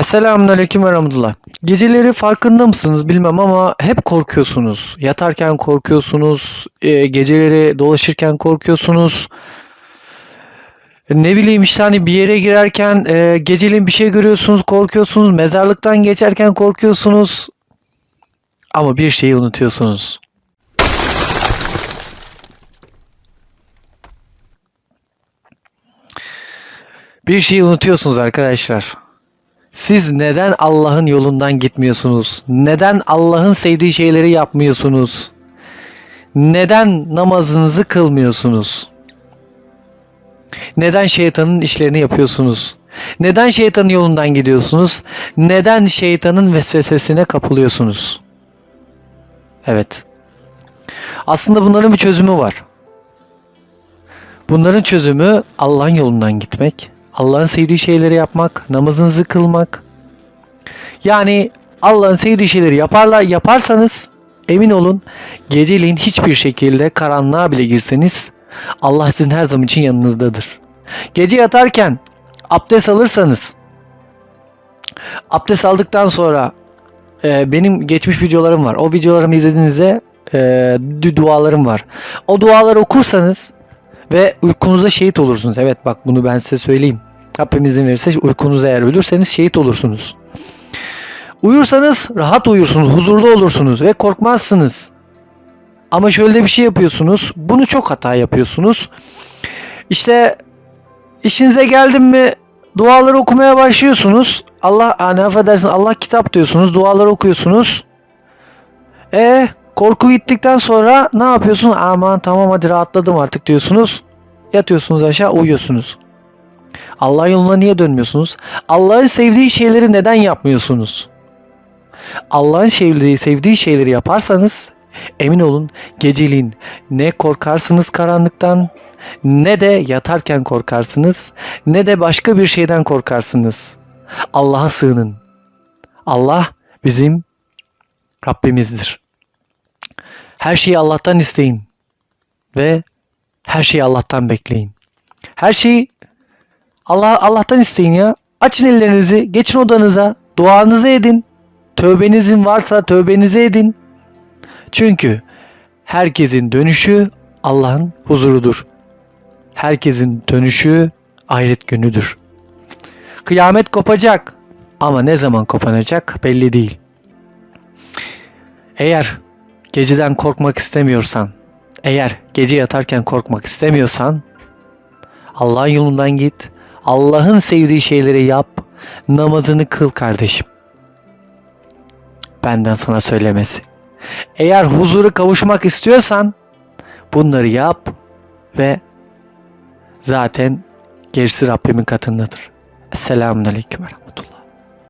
Esselamun Aleyküm ve Rahmetullah. Geceleri farkında mısınız bilmem ama hep korkuyorsunuz. Yatarken korkuyorsunuz, e, geceleri dolaşırken korkuyorsunuz. Ne bileyim işte hani bir yere girerken e, geceliğin bir şey görüyorsunuz, korkuyorsunuz. Mezarlıktan geçerken korkuyorsunuz. Ama bir şeyi unutuyorsunuz. Bir şeyi unutuyorsunuz arkadaşlar. Siz neden Allah'ın yolundan gitmiyorsunuz? Neden Allah'ın sevdiği şeyleri yapmıyorsunuz? Neden namazınızı kılmıyorsunuz? Neden şeytanın işlerini yapıyorsunuz? Neden şeytanın yolundan gidiyorsunuz? Neden şeytanın vesvesesine kapılıyorsunuz? Evet. Aslında bunların bir çözümü var. Bunların çözümü Allah'ın yolundan gitmek, Allah'ın sevdiği şeyleri yapmak, namazınızı kılmak. Yani Allah'ın sevdiği şeyleri yaparla yaparsanız emin olun geceliğin hiçbir şekilde karanlığa bile girseniz Allah sizin her zaman için yanınızdadır. Gece yatarken abdest alırsanız abdest aldıktan sonra e, benim geçmiş videolarım var. O videolarımı izlediğinizde e, du- dualarım var. O duaları okursanız ve uykunuzda şehit olursunuz. Evet bak bunu ben size söyleyeyim. Rabbim izin verirse uykunuzda eğer ölürseniz şehit olursunuz. Uyursanız rahat uyursunuz, huzurlu olursunuz ve korkmazsınız. Ama şöyle bir şey yapıyorsunuz. Bunu çok hata yapıyorsunuz. İşte işinize geldim mi duaları okumaya başlıyorsunuz. Allah hani affedersin Allah kitap diyorsunuz. Duaları okuyorsunuz. E korku gittikten sonra ne yapıyorsun? Aman tamam hadi rahatladım artık diyorsunuz. Yatıyorsunuz aşağı uyuyorsunuz. Allah yoluna niye dönmüyorsunuz? Allah'ın sevdiği şeyleri neden yapmıyorsunuz? Allah'ın sevdiği, sevdiği şeyleri yaparsanız emin olun geceliğin ne korkarsınız karanlıktan ne de yatarken korkarsınız ne de başka bir şeyden korkarsınız. Allah'a sığının. Allah bizim Rabbimizdir. Her şeyi Allah'tan isteyin ve her şeyi Allah'tan bekleyin. Her şeyi Allah Allah'tan isteyin ya. Açın ellerinizi, geçin odanıza, duanızı edin. Tövbenizin varsa tövbenizi edin. Çünkü herkesin dönüşü Allah'ın huzurudur. Herkesin dönüşü ahiret günüdür. Kıyamet kopacak ama ne zaman kopanacak belli değil. Eğer geceden korkmak istemiyorsan, eğer gece yatarken korkmak istemiyorsan Allah'ın yolundan git. Allah'ın sevdiği şeyleri yap. Namazını kıl kardeşim. Benden sana söylemesi. Eğer huzuru kavuşmak istiyorsan bunları yap ve zaten gerisi Rabbimin katındadır. Esselamun Aleyküm ve Rahmetullah.